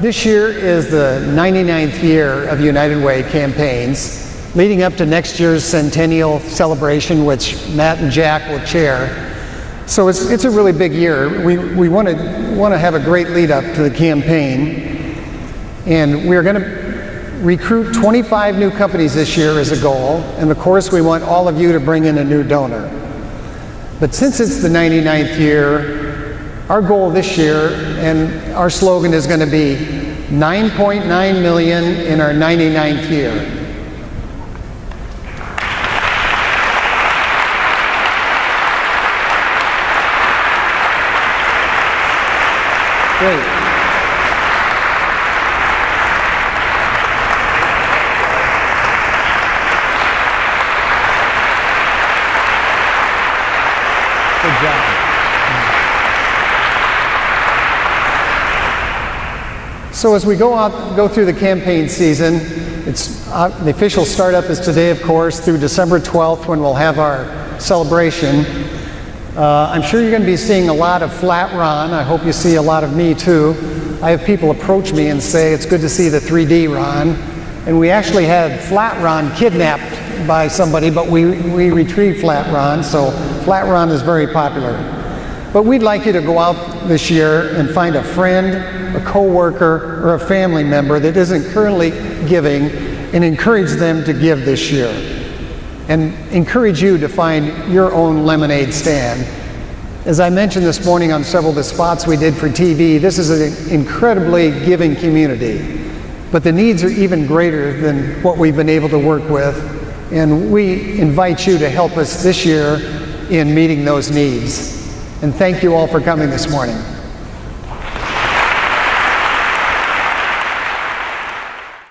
This year is the 99th year of United Way campaigns, leading up to next year's centennial celebration, which Matt and Jack will chair. So it's, it's a really big year. We, we want to want to have a great lead up to the campaign, and we're going to recruit 25 new companies this year as a goal, and of course we want all of you to bring in a new donor. But since it's the 99th year, our goal this year and our slogan is going to be 9.9 million in our 99th year. Great. Good job. So as we go out, go through the campaign season, it's uh, the official startup is today, of course, through December 12th when we'll have our celebration. Uh, I'm sure you're going to be seeing a lot of Flat Ron. I hope you see a lot of me too. I have people approach me and say it's good to see the 3D Ron. And we actually had Flat Ron kidnapped by somebody, but we, we retrieved Flat Ron, so Flat Ron is very popular. But we'd like you to go out this year and find a friend, a coworker, or a family member that isn't currently giving and encourage them to give this year. And encourage you to find your own lemonade stand. As I mentioned this morning on several of the spots we did for TV, this is an incredibly giving community. But the needs are even greater than what we've been able to work with. And we invite you to help us this year in meeting those needs. And thank you all for coming this morning.